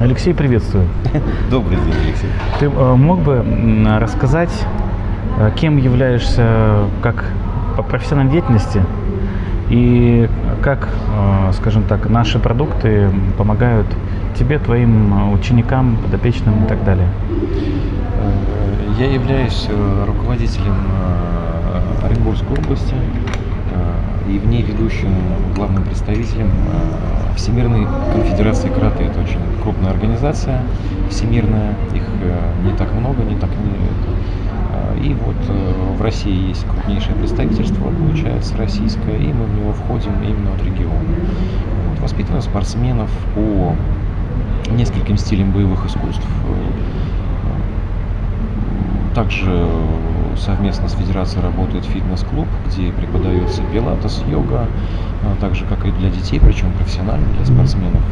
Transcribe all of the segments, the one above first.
Алексей, приветствую. Добрый день, Алексей. Ты э, мог бы рассказать, э, кем являешься как по профессиональной деятельности и как, э, скажем так, наши продукты помогают тебе, твоим ученикам, подопечным и так далее? Я являюсь руководителем Оренбургской области и в ней ведущим главным представителем Всемирной конфедерации карате. Это очень крупная организация, всемирная, их э, не так много, не так не... Э, и вот э, в России есть крупнейшее представительство, получается, российское, и мы в него входим именно от региона. Вот, воспитываем спортсменов по нескольким стилям боевых искусств. Также совместно с федерацией работает фитнес-клуб, где преподается пилатес, йога, а так же, как и для детей, причем профессионально, для спортсменов.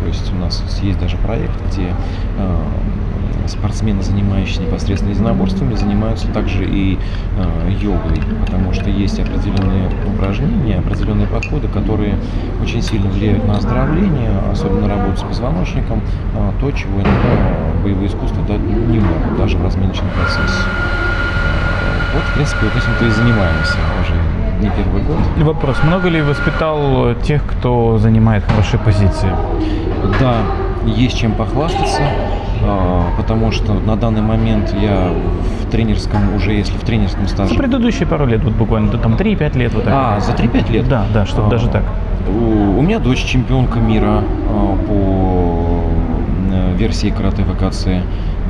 То есть у нас есть даже проект, где э, спортсмены, занимающиеся непосредственно единоборствами, занимаются также и э, йогой, потому что есть определенные упражнения, определенные подходы, которые очень сильно влияют на оздоровление, особенно работу с позвоночником, э, то, чего иногда боевые искусства дать не могут, даже в разминочном процессе. Вот, в принципе, вот этим-то и занимаемся уже не первый год. Вопрос. Много ли воспитал тех, кто занимает хорошие позиции? Да, есть чем похвастаться, а, потому что на данный момент я в тренерском, уже если в тренерском стаже... За предыдущие пару лет, вот буквально, там 3-5 лет вот так. А, за 3-5 лет? Да, да, что а, даже так. У, у меня дочь чемпионка мира а, по э, версии карате ВКЦ.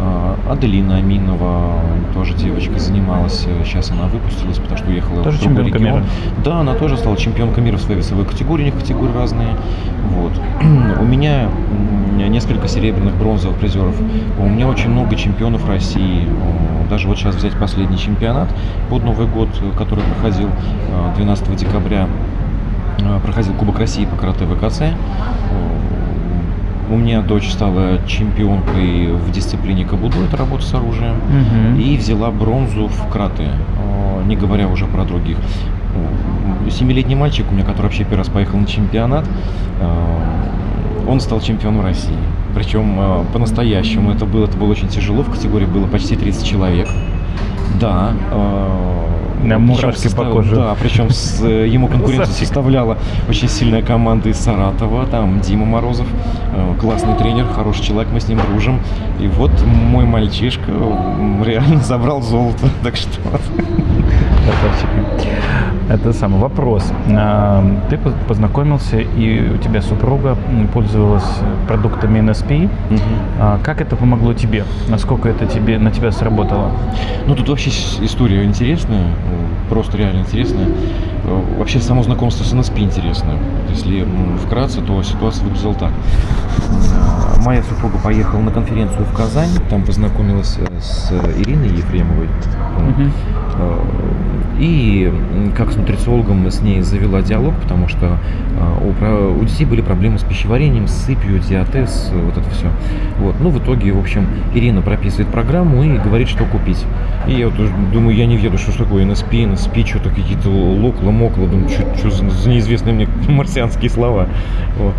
А, Аделина Аминова, тоже девочка, занималась. Сейчас она выпустилась, потому что уехала тоже в другой чемпионка регион. Мира. Да, она тоже стала чемпионкой мира в своей весовой категории, у них категории разные. Вот. у меня несколько серебряных, бронзовых призеров. У меня очень много чемпионов России. Даже вот сейчас взять последний чемпионат под Новый год, который проходил 12 а, декабря, проходил Кубок России по карате ВКЦ. У меня дочь стала чемпионкой в дисциплине кабудо, это работа с оружием, угу. и взяла бронзу в краты, не говоря уже про других. Семилетний мальчик у меня, который вообще первый раз поехал на чемпионат, он стал чемпионом России. Причем по-настоящему это было, это было очень тяжело, в категории было почти 30 человек. Да, мурашки по коже. Да, причем с, э, ему конкуренцию составляла очень сильная команда из Саратова, там Дима Морозов, э, классный тренер, хороший человек, мы с ним дружим. И вот мой мальчишка реально забрал золото, так что... Это самый вопрос. А, ты познакомился, и у тебя супруга пользовалась продуктами NSP. Угу. Как это помогло тебе? Насколько это тебе, на тебя сработало? Ну, тут вообще история интересная, просто реально интересная. Вообще само знакомство с NSP интересно. Если вкратце, то ситуация выглядела так. А, моя супруга поехала на конференцию в Казань, там познакомилась э, с Ириной Ефремовой. Угу. И как с нутрициологом мы с ней завела диалог, потому что у, у детей были проблемы с пищеварением, с сыпью, диатез, вот это все. Вот. Ну, в итоге, в общем, Ирина прописывает программу и говорит, что купить. И я вот думаю, я не веду, что такое НСП, НСП, что-то какие-то локла, мокла, думаю, что, что за неизвестные мне марсианские слова. Вот.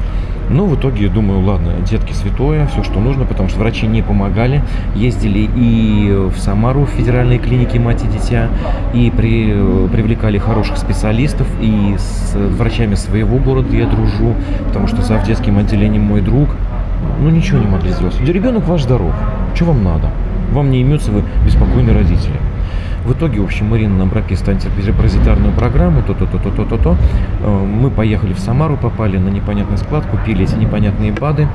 Ну, в итоге, думаю, ладно, детки святое, все, что нужно, потому что врачи не помогали. Ездили и в Самару, в федеральные клиники мать и дитя, и при, привлекали хороших специалистов, и с врачами своего города я дружу, потому что за детским отделением мой друг, ну, ничего не могли сделать. Ребенок ваш здоров, что вам надо? Вам не имется, вы беспокойные родители. В итоге, в общем, Марина нам прописывает антипаразитарную программу, то-то-то-то-то-то. Э, мы поехали в Самару, попали на непонятный склад, купили эти непонятные БАДы.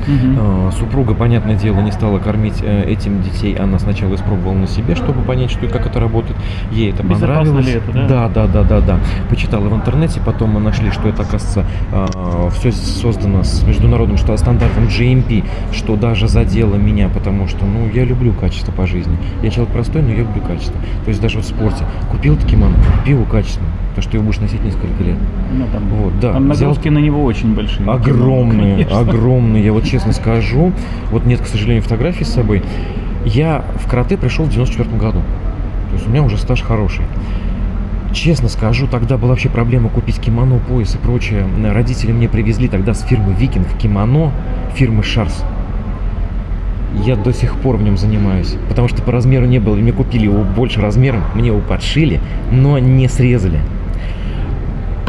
Угу. Супруга, понятное дело, не стала кормить э, этим детей. Она сначала испробовала на себе, чтобы понять, что и как это работает. Ей это понравилось. Ли это, да? да, да, да, да, да. Почитала в интернете, потом мы нашли, что это, оказывается, а, все создано с международным что стандартом GMP, что даже задело меня, потому что, ну, я люблю качество по жизни. Я человек простой, но я люблю качество. То есть даже в спорте. Купил такиман, купил качественно то, что его будешь носить несколько лет. Ну, там, вот, да. там нагрузки взял... на него очень большие. Огромные, конечно. огромные. Я вот честно скажу, вот нет, к сожалению, фотографий с собой. Я в карате пришел в 94 году. То есть у меня уже стаж хороший. Честно скажу, тогда была вообще проблема купить кимоно, пояс и прочее. Родители мне привезли тогда с фирмы Викинг кимоно фирмы Шарс. Я до сих пор в нем занимаюсь, потому что по размеру не было. Мне купили его больше размером, мне его подшили, но не срезали.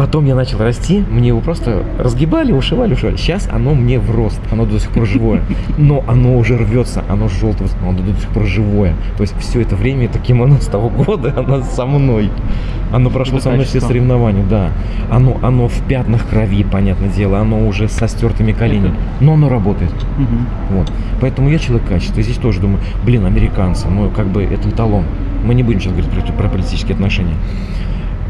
Потом я начал расти, мне его просто разгибали, ушивали, ушивали. Сейчас оно мне в рост, оно до сих пор живое. Но оно уже рвется, оно желтое, но оно до сих пор живое. То есть все это время, это кимоно с того года, оно со мной. Оно прошло со мной все соревнования, да. Оно, оно в пятнах крови, понятное дело, оно уже со стертыми коленями. Но оно работает. Угу. Вот. Поэтому я человек качества. Здесь тоже думаю, блин, американцы, ну как бы это эталон. Мы не будем сейчас говорить про, про политические отношения.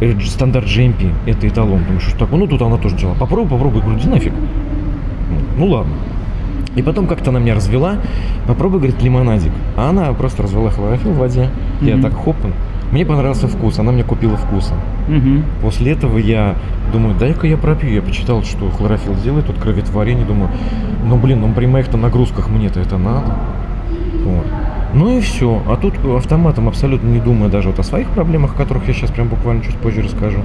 Э, стандарт GMP, это эталон. Думаю, что такое? Ну, тут она тоже делала. Попробуй, попробуй. Говорю, да нафиг. Ну, ладно. И потом как-то она меня развела. Попробуй, говорит, лимонадик. А она просто развела хлорофилл в воде. Mm-hmm. Я так хоп. Мне понравился вкус, она мне купила вкуса. Mm-hmm. После этого я думаю, дай-ка я пропью. Я почитал, что хлорофилл делает, тут кроветворение. Думаю, ну блин, ну при моих-то нагрузках мне-то это надо. Вот. Ну и все. А тут автоматом, абсолютно не думая даже вот о своих проблемах, о которых я сейчас прям буквально чуть позже расскажу.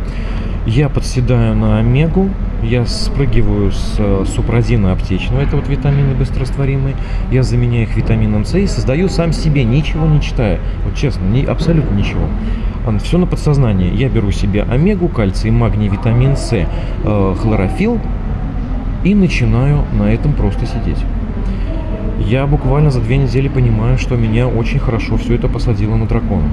Я подседаю на омегу, я спрыгиваю с э, супразина аптечного, это вот витамины быстрорастворимые, я заменяю их витамином С и создаю сам себе, ничего не читая. Вот честно, не, абсолютно ничего. Все на подсознании. Я беру себе омегу, кальций, магний, витамин С, э, хлорофилл и начинаю на этом просто сидеть я буквально за две недели понимаю, что меня очень хорошо все это посадило на дракона.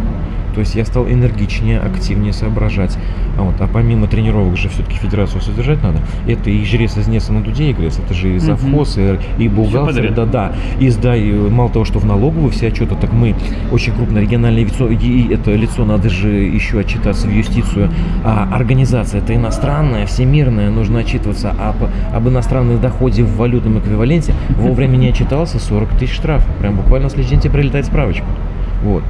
То есть я стал энергичнее, активнее соображать. А, вот, а помимо тренировок же все-таки федерацию содержать надо. Это и жрец из Неса на дуде игрец, это же и завхоз, угу. и, и бухгалтер, да, да. И, да, и мало того, что в налоговую все отчеты, так мы очень крупное региональное лицо, и это лицо надо же еще отчитаться в юстицию. А организация это иностранная, всемирная, нужно отчитываться об, об иностранном доходе в валютном эквиваленте. Вовремя не отчитался, 40 тысяч штрафов. Прям буквально следующий день прилетает справочка. Вот.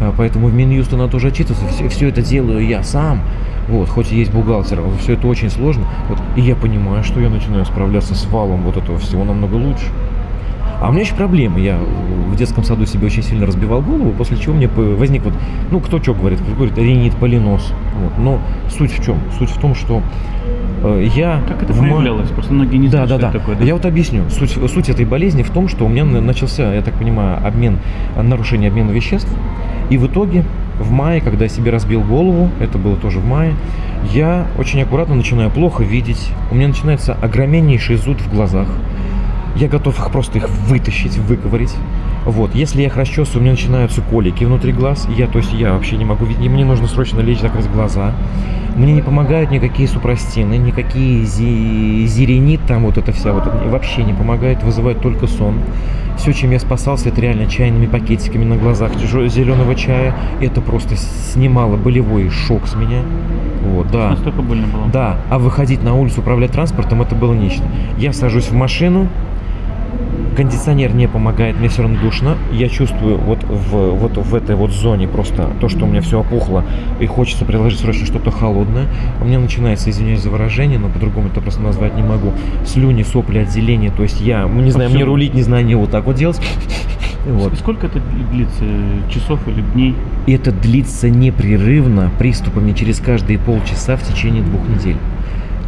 А, поэтому в Минюст надо тоже отчитываться. Все, все это делаю я сам. Вот, хоть и есть бухгалтер, все это очень сложно. Вот, и я понимаю, что я начинаю справляться с валом вот этого всего намного лучше. А у меня еще проблемы. Я в детском саду себе очень сильно разбивал голову, после чего мне возник вот, ну, кто что говорит, кто говорит, ринит, полинос. Вот. Но суть в чем? Суть в том, что я... Как это проявлялось? Просто многие не знают, да, да, да. такое. Да? Я вот объясню. Суть, суть этой болезни в том, что у меня начался, я так понимаю, обмен, нарушение обмена веществ. И в итоге в мае, когда я себе разбил голову, это было тоже в мае, я очень аккуратно начинаю плохо видеть. У меня начинается огромнейший зуд в глазах. Я готов их просто их вытащить, выковырить. Вот, если я их расчесываю, у меня начинаются колики внутри глаз. Я, то есть я вообще не могу видеть. Мне нужно срочно лечь, закрыть глаза. Мне не помогают никакие супрастины, никакие зи зеренит, там вот это вся вот вообще не помогает, вызывает только сон. Все, чем я спасался, это реально чайными пакетиками на глазах зеленого чая. Это просто снимало болевой шок с меня. Вот, да. Настолько больно было? Да. А выходить на улицу, управлять транспортом, это было нечто. Я сажусь в машину, кондиционер не помогает, мне все равно душно. Я чувствую вот в, вот в этой вот зоне просто то, что у меня все опухло, и хочется приложить срочно что-то холодное. У меня начинается, извиняюсь за выражение, но по-другому это просто назвать не могу. Слюни, сопли, отделение. То есть я, не знаю, мне рулить, не знаю, не вот так вот делать. Вот. Сколько это длится? Часов или дней? Это длится непрерывно, приступами через каждые полчаса в течение двух недель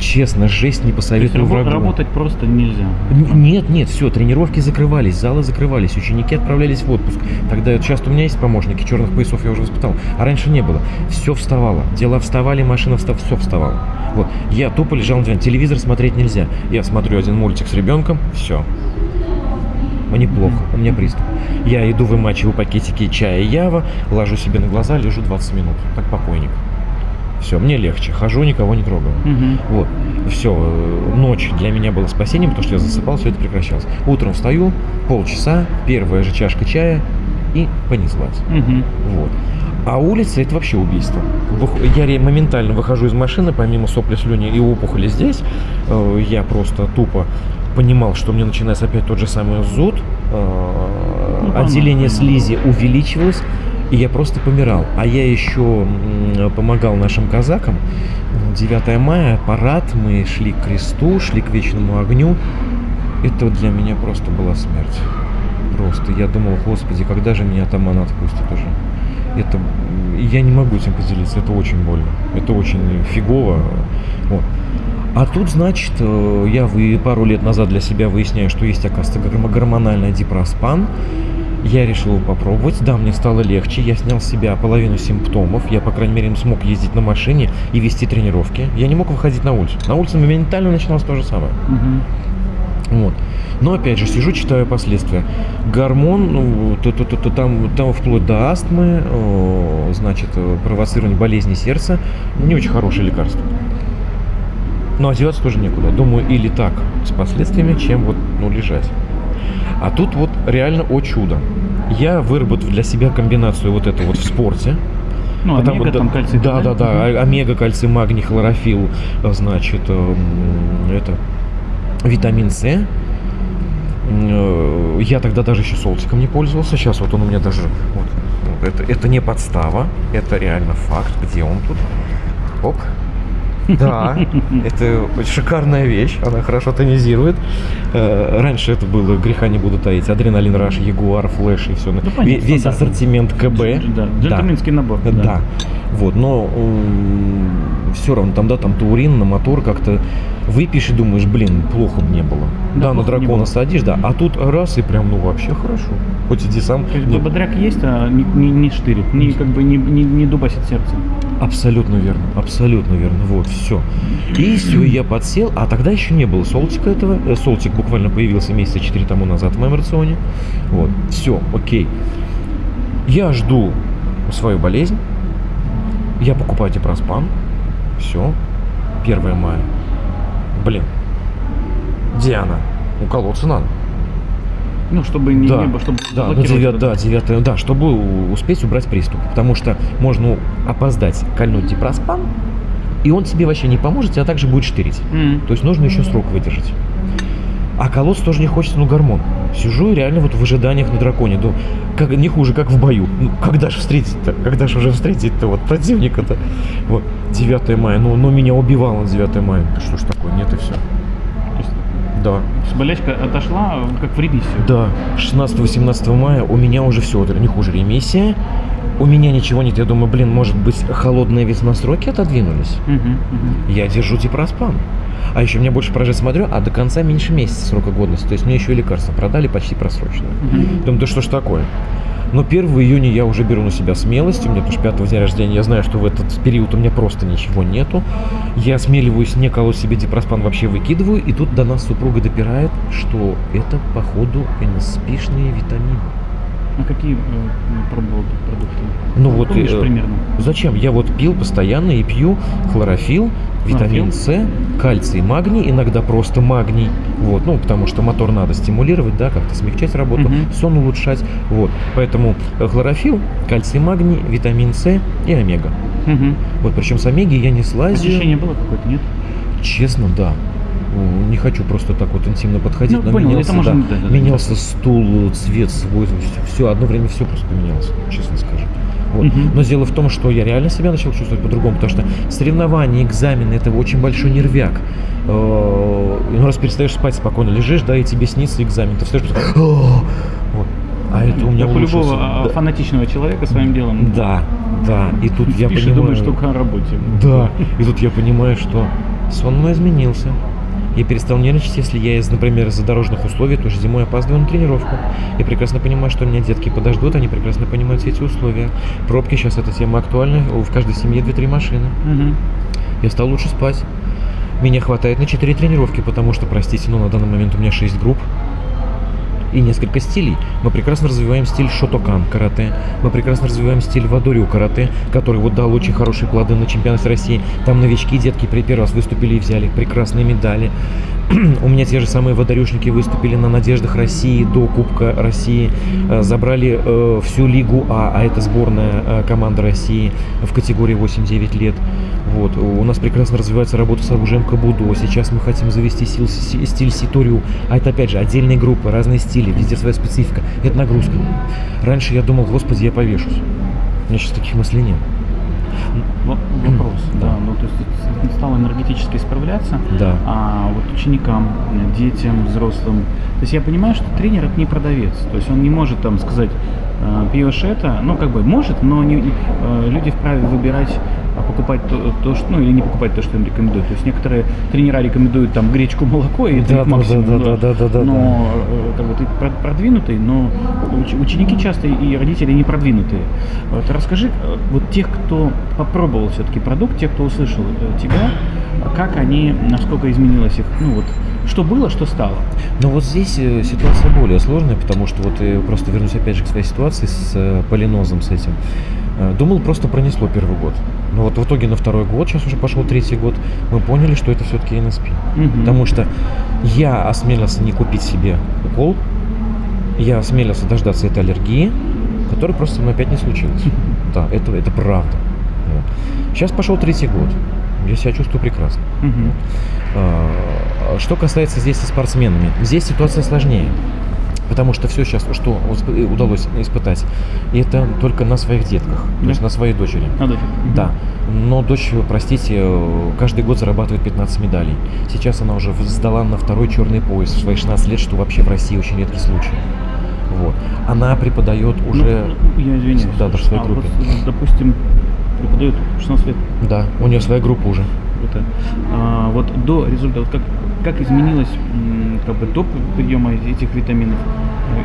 честно, жесть не посоветую врагу. работать просто нельзя? Н нет, нет, все, тренировки закрывались, залы закрывались, ученики отправлялись в отпуск. Тогда часто у меня есть помощники, черных поясов я уже воспитал, а раньше не было. Все вставало, дела вставали, машина встав, все вставало. Вот, я тупо лежал на диване, телевизор смотреть нельзя. Я смотрю один мультик с ребенком, все, мне плохо, у меня приступ. Я иду вымачиваю пакетики чая Ява, ложу себе на глаза, лежу 20 минут, как покойник. Все, мне легче. Хожу, никого не трогаю. Угу. Вот. Все. Э, ночь для меня было спасением, потому что я засыпал, все это прекращалось. Утром встаю, полчаса, первая же чашка чая и понеслась. Угу. Вот. А улица это вообще убийство. Я моментально выхожу из машины, помимо сопли, слюни и опухоли здесь, э, я просто тупо понимал, что мне начинается опять тот же самый зуд, э, ну, отделение слизи увеличивалось, и я просто помирал. А я еще помогал нашим казакам. 9 мая, парад, мы шли к кресту, шли к вечному огню. Это для меня просто была смерть. Просто я думал, господи, когда же меня атаман отпустит уже? Это я не могу этим поделиться, это очень больно, это очень фигово. Вот. А тут, значит, э, я вы пару лет назад для себя выясняю, что есть, оказывается, гормональный дипроспан. Я решил попробовать. Да, мне стало легче. Я снял с себя половину симптомов. Я, по крайней мере, смог ездить на машине и вести тренировки. Я не мог выходить на улицу. На улице моментально начиналось то же самое. Мгм. Вот. Но опять же, сижу, читаю последствия. Гормон, ну, то, то, то, то там, там вплоть до астмы, о, значит, э, провоцирование болезни сердца. Не очень хорошее лекарство. Но одеваться тоже некуда. Думаю, или так с последствиями, чем вот, ну, лежать. А тут вот реально, о чудо. Я выработал для себя комбинацию вот это вот в спорте. Ну, Потому омега, да- там кальций. Да, да, да. Мгм. а- Омега, кальций, магний, хлорофилл, значит, эм, это витамин С. Э, Я тогда даже еще солтиком не пользовался. Сейчас вот он у меня даже. Вот, вот это, это не подстава, это реально факт. Где он тут? Оп. Да, это шикарная вещь, она хорошо тонизирует. Э, Раньше это было, греха не буду таить, Adrenaline Rush, ягуар, Flash и все. понятно, Весь ассортимент КБ. Да, джентльменский набор. Да. Вот, но все равно там, да, там таурин на мотор как-то выпьешь и думаешь, блин, плохо бы не было. Да, Да, на дракона садишь, да, а тут раз и прям, ну вообще хорошо. Хоть иди сам. То есть бодряк есть, а не, не, не штырит, не, как бы не, не, не дубасит сердце. Абсолютно верно, абсолютно верно. Вот, все. И все, я подсел, а тогда еще не было солтика этого. Э, Солтик буквально появился месяца 4 тому назад в моем рационе. Вот, все, окей. Я жду свою болезнь. Я покупаю дипроспан. Все. 1 мая. Блин. Где она? Уколоться надо. Ну, чтобы не, Да, не было, чтобы Да, ну, блокировать девят- это. да, 9, да, чтобы успеть убрать приступ. Потому что можно опоздать, кольнуть дипроспан, и он тебе вообще не поможет, тебя также будет штырить. М. То есть нужно еще срок выдержать. А колоться тоже не хочется, ну гормон. Сижу и реально вот в ожиданиях на драконе. Думаю, как, не хуже, как в бою. Ну, когда же встретить-то? Когда же уже встретить-то вот противника-то? Вот, 9 мая. Ну, ну меня убивало на 9 мая. Да Что ж такое? Нет и все. Да. болячка отошла, как в ремиссию. Да, 16-18 мая у меня уже все, не хуже ремиссия. У меня ничего нет. Я думаю, блин, может быть, холодные весна сроки отодвинулись. Мгм, мгм. Я держу дипроспан. А еще меня больше поражает, смотрю, а до конца меньше месяца срока годности. То есть мне еще и лекарства продали почти просроченные. Мгм. Думаю, да что ж такое? Но 1 июня я уже беру на себя смелость. У меня тоже 5 дня рождения. Я знаю, что в этот период у меня просто ничего нету. Я осмеливаюсь не колоть себе дипроспан, вообще выкидываю. И тут до нас супруга допирает, что это, походу, спишные витамины. А какие э, пробовал ты продукты? Ну вот, Помнишь э, примерно? Зачем? Я вот пил постоянно и пью хлорофилл, витамин С, кальций, магний, иногда просто магний. Вот, ну, потому что мотор надо стимулировать, да, как-то смягчать работу, Мгм. сон улучшать. Вот. Поэтому э, хлорофилл, кальций, магний, витамин С и омега. Мгм. Вот причем с омеги я не слазю. Ощущение было какое-то, нет? Честно, да. Не хочу просто так вот интимно подходить, Ну, но понял, менялся, это можно- да, да, да, да. менялся стул, цвет свой, все, одно время все просто поменялось, честно скажу. Вот. Мгм. Но дело в том, что я реально себя начал чувствовать по-другому, потому что соревнования, экзамены это очень большой нервяк. Э, Ну, раз перестаешь спать спокойно, лежишь, да, и тебе снится экзамен, ты встаешь, вот. А это у меня Как у любого Да. фанатичного человека своим делом. Да, да. И тут я Спишь и понимаю... думаешь только о работе. Да, и тут я понимаю, что сон мой изменился. Я перестал нервничать, если я, из, например, из-за дорожных условий тоже зимой опаздываю на тренировку. Я прекрасно понимаю, что меня детки подождут, они прекрасно понимают все эти условия. Пробки сейчас эта тема актуальна, в каждой семье 2-3 машины. Мгм. Я стал лучше спать. Меня хватает на 4 тренировки, потому что, простите, но на данный момент у меня 6 групп и несколько стилей. Мы прекрасно развиваем стиль шотокан карате, мы прекрасно развиваем стиль вадорю карате, который вот дал очень хорошие плоды на чемпионате России. Там новички, детки при первый раз выступили и взяли прекрасные медали. У меня те же самые водорюшники выступили на надеждах России до Кубка России, Э, забрали э, всю Лигу А, а это сборная э, команда России в категории 8-9 лет. Вот. У нас прекрасно развивается работа с оружием Кабудо. Сейчас мы хотим завести сил- си- стиль Ситорю. А это опять же отдельные группы, разные стили, везде своя специфика. Это нагрузка. Раньше я думал, господи, я повешусь. У меня сейчас таких мыслей нет. Во- Вопрос, Да. да. Ну, то есть ты стал энергетически справляться, Да. а вот ученикам, детям, взрослым. То есть я понимаю, что тренер это не продавец. То есть он не может там сказать, э, пьешь это, ну, как бы может, но не, э, люди вправе выбирать а покупать то, то, что, ну, или не покупать то, что им рекомендуют. То есть некоторые тренера рекомендуют там гречку, молоко, и Да, да, максимум. да, да, да, да, да, Но э, как бы ты про- продвинутый, но уч- ученики часто и родители не продвинутые. Вот расскажи, э, вот тех, кто попробовал все-таки продукт, тех, кто услышал э, тебя, как они, насколько изменилось их, ну вот, что было, что стало. Но вот здесь ситуация более сложная, потому что вот я просто вернусь опять же к своей ситуации с полинозом с этим. Э, Думал, просто пронесло первый год. Но вот в итоге на второй год, сейчас уже пошел третий год, мы поняли, что это все-таки НСП. Мгм. Потому что я осмелился не купить себе укол, я осмелился дождаться этой аллергии, которая просто со мной опять не случилась. Да, это, это правда. Вот. Сейчас пошел третий год. Я себя чувствую прекрасно. А, Что касается здесь со спортсменами, здесь ситуация сложнее. Потому что все сейчас, что усп- удалось испытать, это только на своих детках, то есть Да. на своей дочери. Надо же. Мгм. Да, но дочь, простите, э, каждый год зарабатывает 15 медалей. Сейчас она уже сдала на второй черный пояс в свои 16 лет, что вообще в России очень редкий случай. Вот. Она преподает Ну, уже... ну, я извиняюсь. Да, да, в своей А группе. вот, допустим, преподают 16 лет. Да, у нее своя группа уже. Круто. А, вот до результата, как, как изменилось как бы до приема этих витаминов,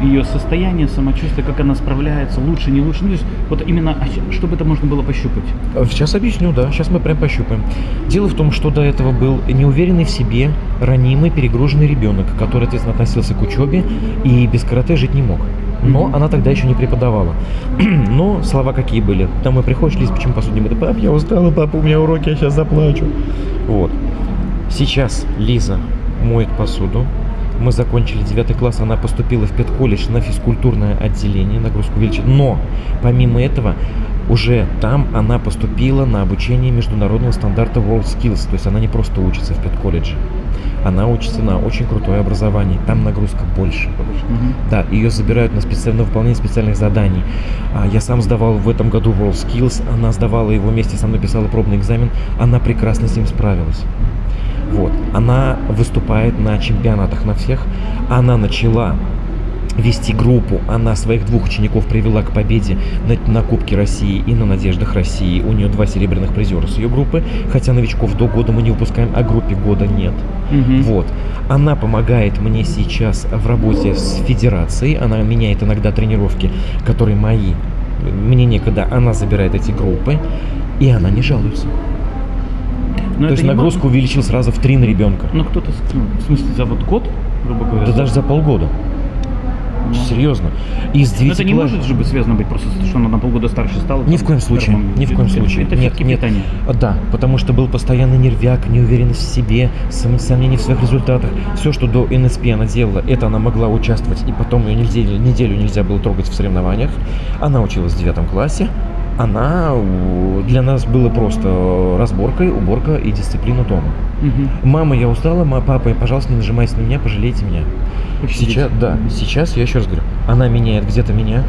ее состояние, самочувствие, как она справляется, лучше, не лучше. Ну, то есть вот именно, а чтобы это можно было пощупать. Сейчас объясню, да. Сейчас мы прям пощупаем. Дело в том, что до этого был неуверенный в себе, ранимый, перегруженный ребенок, который, соответственно, относился к учебе и без карате жить не мог. Но Мгм. она тогда еще не преподавала. Но слова какие были. Домой приходишь, Лиз, почему посуду не мыта? Пап, я устала, папа, у меня уроки, я сейчас заплачу. Вот. Сейчас Лиза моет посуду. Мы закончили 9 класс, она поступила в педколледж на физкультурное отделение, нагрузку увеличить. Но помимо этого, уже там она поступила на обучение международного стандарта WorldSkills. То есть она не просто учится в педколледже, она учится на очень крутое образование. Там нагрузка больше. Мгм. Да, ее забирают на, специ- на выполнение специальных заданий. А, я сам сдавал в этом году WorldSkills, она сдавала его вместе со мной, писала пробный экзамен, она прекрасно с ним справилась. Вот. Она выступает на чемпионатах на всех. Она начала вести группу. Она своих двух учеников привела к победе на, на Кубке России и на Надеждах России. У нее два серебряных призера с ее группы. Хотя новичков до года мы не выпускаем, а группе года нет. Мгм. Вот. Она помогает мне сейчас в работе с федерацией. Она меняет иногда тренировки, которые мои. Мне некогда. Она забирает эти группы. И она не жалуется. Но То есть нагрузку увеличил сразу в три на ребенка. Ну, кто-то, ну, в смысле, за вот год, грубо говоря. Да даже за полгода. Ну. Серьезно. Из Но 9 это не класс- может же быть связано быть просто, что она на полгода старше стала. Ни в коем случае, нормально. ни в коем случае. Это, нет, нет. питание. Да, потому что был постоянный нервяк, неуверенность в себе, сом- сомнения в своих результатах. Все, что до НСП она делала, это она могла участвовать, и потом ее неделю, неделю нельзя было трогать в соревнованиях. Она училась в девятом классе. Она для нас была просто разборкой, уборка и дисциплина дома. Мгм. Мама, я устала, ма, папа, пожалуйста, не нажимайте на меня, пожалейте меня. Пощадите. Сейчас, да, сейчас я еще раз говорю, она меняет где-то меня,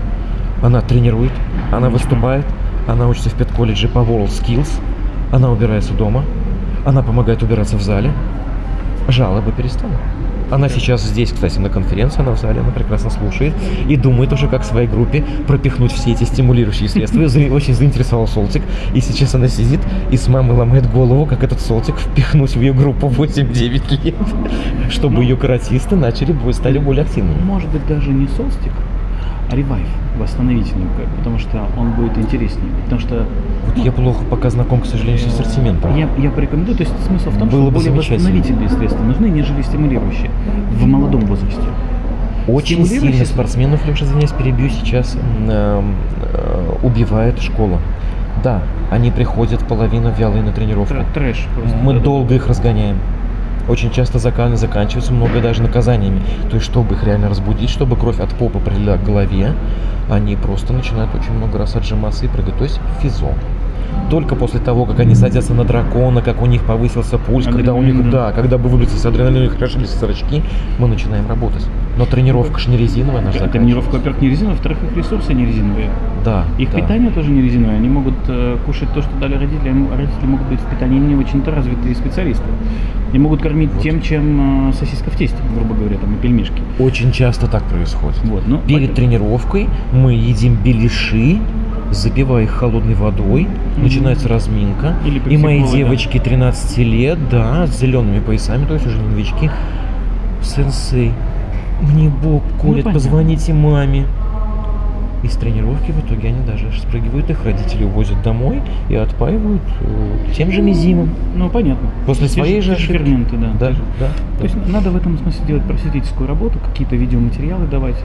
она тренирует, она Отлично. выступает, она учится в педколледже по WorldSkills, она убирается дома, она помогает убираться в зале, жалобы перестала. Она сейчас здесь, кстати, на конференции, она в зале, она прекрасно слушает и думает уже, как своей группе пропихнуть все эти стимулирующие средства. Очень заинтересовал Солтик, и сейчас она сидит и с мамой ломает голову, как этот Солтик впихнуть в ее группу 8-9 лет, чтобы ее каратисты начали, стали более активными. Может быть, даже не солстик, а ревайв, восстановительный, как- потому что он будет интереснее. Потому что Вот я плохо пока знаком, к сожалению, с ассортиментом. я, я порекомендую, то есть смысл в том, Было что бы более восстановительные средства нужны, нежели стимулирующие в молодом возрасте. Очень сильно спортсменов, Леша, извиняюсь, перебью, сейчас эм, э, убивает школа. Да, они приходят половину вялые на тренировку. Тр- Трэш просто. Мы долго их разгоняем. Очень часто закан- заканчиваются много даже наказаниями. То есть, чтобы их реально разбудить, чтобы кровь от попы прилила к голове, они просто начинают очень много раз отжиматься и прыгать. То есть физо. Только после того, как они садятся на дракона, как у них повысился пульс, когда у них, да, когда бы выбросились адреналин, у них крошились зрачки, мы начинаем работать. Но тренировка же не резиновая наша. Тренировка, во-первых, не резиновая, во-вторых, их ресурсы не резиновые. Да. Их да. питание тоже не резиновое. Они могут э, кушать то, что дали родители. а Родители могут быть в питании не очень-то развитые специалисты. И могут кормить Вот. тем, чем э, сосиска в тесте, грубо говоря, там и пельмешки. Очень часто так происходит. Вот, ну, Перед пойдем. тренировкой мы едим беляши, запивая их холодной водой, Мгм. начинается разминка. Или и мои пепси-колы, да. девочки 13 лет, да, с зелеными поясами, то есть уже новички. Сенсей, мне бок колет, понятно. позвоните маме. Из тренировки в итоге они даже спрыгивают, их родители увозят домой и отпаивают э, тем же мизимом. Ну, понятно. После Те своей же те ошибки. ферменты, да. Да, же. да, То да. есть надо в этом смысле делать просветительскую работу, какие-то видеоматериалы давать.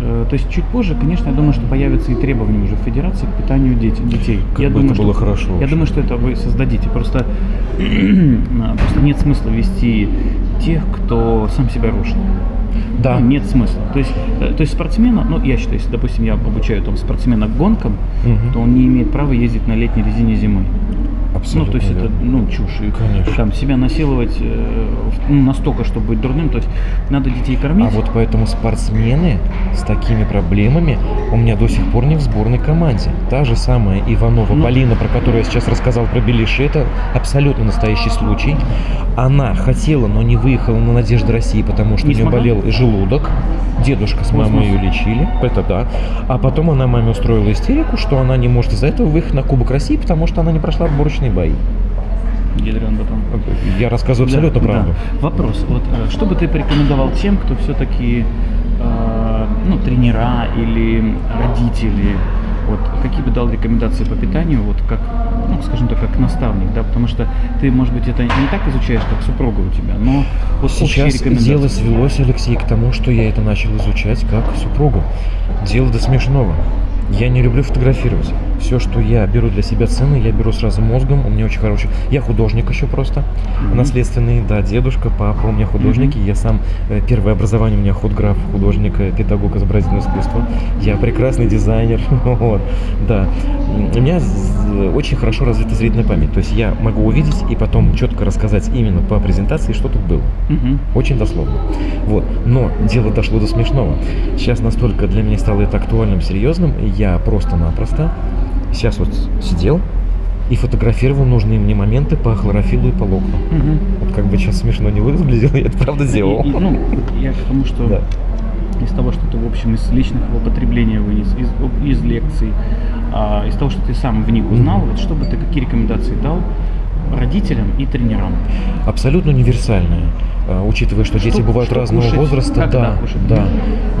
Э, То есть чуть позже, конечно, я думаю, что появятся и требования уже в федерации к питанию детей. Как я бы думаю, это было что, хорошо Я вообще. думаю, что это вы создадите. Просто, а, просто нет смысла вести тех, кто сам себя рушит. Да. Ну, нет смысла. То есть, э, то есть спортсмена, ну я считаю, если, допустим, я обучаю там спортсмена гонкам, Мгм. то он не имеет права ездить на летней резине зимой. Абсолютно ну, то есть это, верно. ну, чушь. И Конечно. Там себя насиловать э, ну, настолько, чтобы быть дурным. То есть надо детей кормить. А вот поэтому спортсмены с такими проблемами у меня до сих пор не в сборной команде. Та же самая Иванова Ну. Полина, про которую я сейчас рассказал про Белиши, это абсолютно настоящий случай. Она хотела, но не выехала на Надежду России, потому что Не у нее смогла? болел желудок. Дедушка с мамой Космос. ее лечили, это да. А потом она маме устроила истерику, что она не может из-за этого выехать на Кубок России, потому что она не прошла отборочные бои. Ядрен батон. Я рассказываю абсолютно Да, правду. да. Вопрос. Вот э, что бы ты порекомендовал тем, кто все-таки ну, тренера или родители, вот какие бы дал рекомендации по питанию, вот как, ну, скажем так, как наставник, да, потому что ты, может быть, это не так изучаешь, как супруга у тебя, но вот Сейчас дело свелось, Алексей, к тому, что я это начал изучать как супругу. Дело до смешного. Я не люблю фотографировать. Все, что я беру для себя цены, я беру сразу мозгом. У меня очень хороший... Я художник еще просто. Мгм. Наследственный, да, дедушка, папа у меня художники. Я сам, э, первое образование у меня худграф, художник, э, педагог изобразительного искусства. Я прекрасный дизайнер. Вот, да. У меня очень хорошо развита зрительная память. То есть я могу увидеть и потом четко рассказать именно по презентации, что тут было. Мгм. Очень дословно. Вот. Но дело дошло до смешного. Сейчас настолько для меня стало это актуальным, серьезным, я просто-напросто сейчас вот сидел и фотографировал нужные мне моменты по хлорофилу и по локну. Мгм. Вот как бы сейчас смешно не выглядело, я это правда сделал. И- и, ну, я к тому, что Да. из того, что ты, в общем, из личных употребления вынес, из, из лекций, а, из того, что ты сам в них узнал, Мгм. вот что бы ты, какие рекомендации дал родителям и тренерам? Абсолютно универсальная. А, Учитывая, что, дети Что- бывают что разного кушать, возраста, да, кушать. да.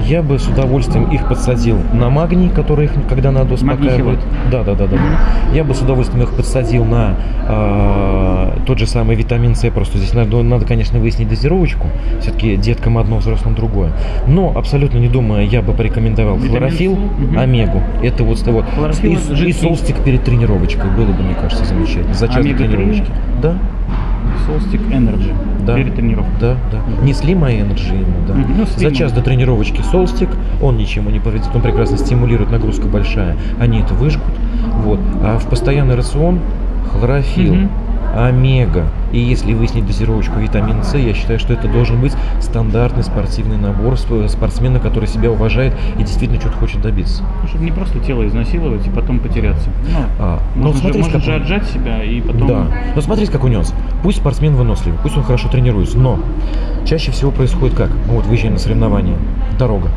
Я бы с удовольствием их подсадил на магний, который их, когда надо, успокаивает. Да, да, да, да. Я бы с удовольствием их подсадил на а, тот же самый витамин С. Просто здесь надо, надо, конечно, выяснить дозировочку. Все-таки деткам одно, взрослым другое. Но абсолютно не думая, я бы порекомендовал Витамин мгм. омегу. Это вот, вот. Хлорофилл И, и солстик перед тренировочкой было бы, мне кажется, замечательно. За час до Омега-3? тренировочки. Да. Солстик Energy Да. перед тренировкой. Да, да. Не Slim, а Energy ему, да. Ну, За час до тренировочки солстик, он ничему не повредит, он прекрасно стимулирует, нагрузка большая, они это выжгут. Вот. А в постоянный рацион хлорофилл, Мгм. Омега. И если выяснить дозировочку витамина С, я считаю, что это должен быть стандартный спортивный набор сп- спортсмена, который себя уважает и действительно что-то хочет добиться. Ну, чтобы не просто тело изнасиловать и потом потеряться. Ну, А, ну, можно, смотри, же, можно же отжать себя и потом... Да. Но смотрите, как у нюанс. Пусть спортсмен выносливый, пусть он хорошо тренируется, но чаще всего происходит как? Мы вот выезжаем на соревнования. Дорога.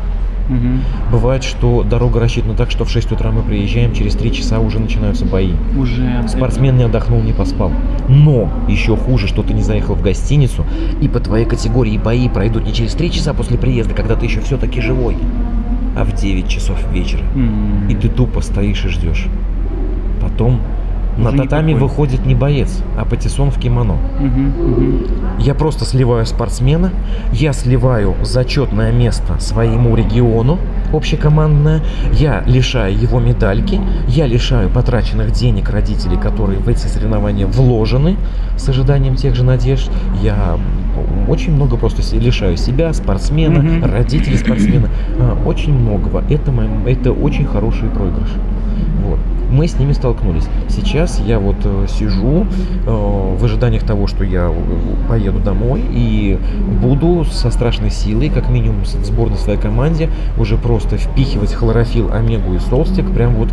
Мгм. Бывает, что дорога рассчитана так, что в 6 утра мы приезжаем, через 3 часа уже начинаются бои. Уже... Спортсмен не отдохнул, не поспал. Но еще хуже, что ты не заехал в гостиницу, и по твоей категории бои пройдут не через 3 часа после приезда, когда ты еще все-таки живой, а в 9 часов вечера. М. И ты тупо стоишь и ждешь. Потом на Уже татами никакой. выходит не боец, а патиссон в кимоно. Мгм, мгм. Я просто сливаю спортсмена, я сливаю зачетное место своему региону, общекомандное, я лишаю его медальки, я лишаю потраченных денег родителей, которые в эти соревнования вложены с ожиданием тех же надежд. Я очень много просто лишаю себя, спортсмена, Мгм. родителей спортсмена, а, очень многого. Это, мой- это очень хороший проигрыш. Вот. Мы с ними столкнулись. Сейчас я вот э, сижу э, в ожиданиях того, что я э, поеду домой и буду со страшной силой, как минимум в сборной своей команде, уже просто впихивать хлорофилл, омегу и солстик, прям вот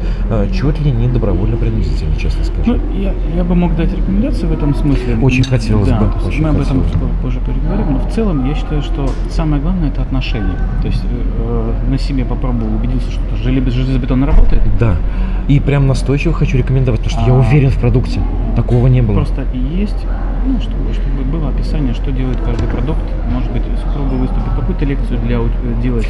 чуть ли не добровольно-принудительно, честно скажу. Ну, я, я бы мог дать рекомендации в этом смысле. Очень хотелось да, бы, очень мы об этом хотелось бы. позже переговорим. Но в целом я считаю, что самое главное это отношения. То есть э, на себе попробовал, убедился, что желез- железобетон работает. Да. И прям настойчиво хочу рекомендовать, потому что я А. уверен в продукте. Такого не было. Просто есть, ну, чтобы, чтобы было описание, что делает каждый продукт. Может быть, супруга выступит, какую-то лекцию для, у- делать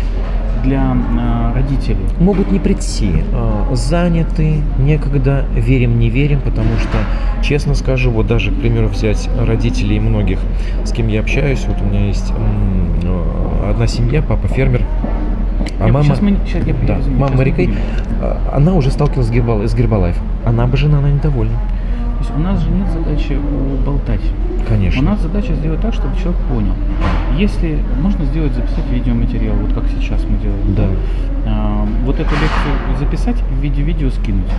для э, родителей. могут не прийти, а, заняты, некогда, верим, не верим, потому что, честно скажу, вот даже, к примеру, взять родителей многих, с кем я общаюсь, вот у меня есть а, одна семья, папа фермер, а Я- мама, мы- щас я- да, извини, мама будем. а, она уже сталкивалась с, Гербал, с Гербалайф, она бы жена, она недовольна, То есть у нас же нет задачи уболтать. конечно. У нас задача сделать так, чтобы человек понял. Если можно сделать, записать видеоматериал, вот как сейчас мы делаем. Да. А, вот эту лекцию записать в виде видео скинуть.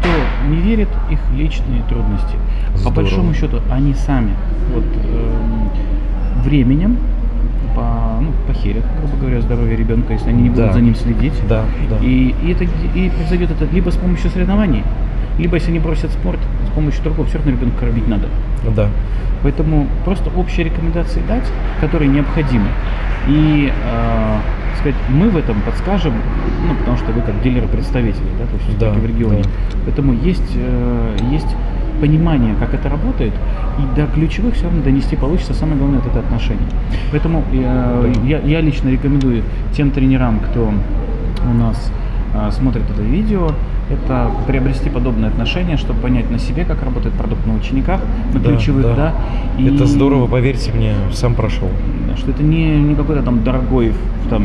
Кто не верит, их личные трудности. Здорово. По большому счету, они сами вот эм, временем по, ну, похерят, грубо говоря, здоровье ребенка, если они не будут Да. за ним следить. Да, да. И, и, это, и произойдет это либо с помощью соревнований, либо если они бросят спорт, с помощью другого, все равно ребенка кормить надо. Да. Поэтому просто общие рекомендации дать, которые необходимы. И э, сказать, мы в этом подскажем, ну, потому что вы как дилеры-представители, да, то есть Да, в регионе. да. Поэтому есть, э, есть понимание, как это работает, и до ключевых все равно донести получится. Самое главное это отношения. Поэтому э, я, я лично рекомендую тем тренерам, кто у нас э, смотрит это видео, это приобрести подобные отношения, чтобы понять на себе, как работает продукт на учениках, на Да, ключевых, да. да. и- Это здорово, поверьте мне, сам прошел. что это не, не какой-то там дорогой там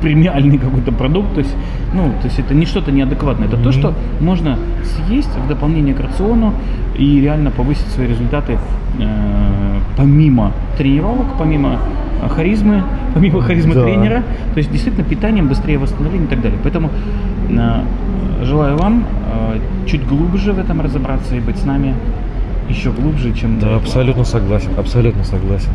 премиальный какой-то продукт, то есть, ну, то есть это не что-то неадекватное, это то, Мгм. что можно съесть в дополнение к рациону и реально повысить свои результаты э, помимо тренировок, помимо э, харизмы, помимо харизмы Да. тренера, то есть действительно питанием быстрее восстановление и так далее. Поэтому э, желаю вам э, чуть глубже в этом разобраться и быть с нами еще глубже, чем Да, абсолютно согласен, абсолютно согласен.